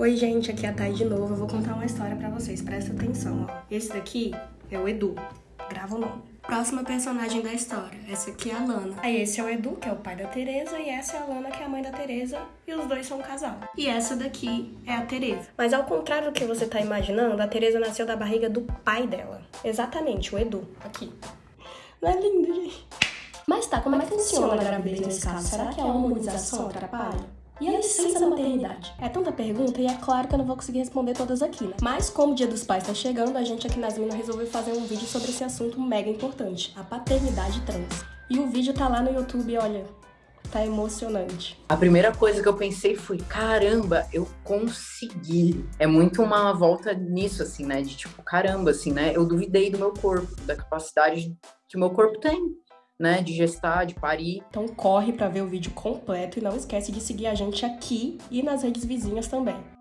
Oi, gente, aqui é a Thay de novo. Eu vou contar uma história pra vocês, presta atenção, ó. Esse daqui é o Edu. Grava o nome. Próxima personagem da história. Essa aqui é a Lana. Aí esse é o Edu, que é o pai da Teresa, e essa é a Lana, que é a mãe da Teresa, e os dois são um casal. E essa daqui é a Teresa. Mas ao contrário do que você tá imaginando, a Teresa nasceu da barriga do pai dela. Exatamente, o Edu. Aqui. Não é lindo, gente? Mas tá, como é que funciona a gravidez nesse caso? Será que a hormonização atrapalha? E a licença maternidade? É tanta pergunta e é claro que eu não vou conseguir responder todas aqui, né? Mas como o Dia dos Pais tá chegando, a gente aqui nas Minas resolveu fazer um vídeo sobre esse assunto mega importante, a paternidade trans. E o vídeo tá lá no YouTube, olha, tá emocionante. A primeira coisa que eu pensei foi, caramba, eu consegui. É muito uma volta nisso, assim, né? De tipo, caramba, assim, né? Eu duvidei do meu corpo, da capacidade que o meu corpo tem né, de gestar, de parir. Então corre para ver o vídeo completo e não esquece de seguir a gente aqui e nas redes vizinhas também.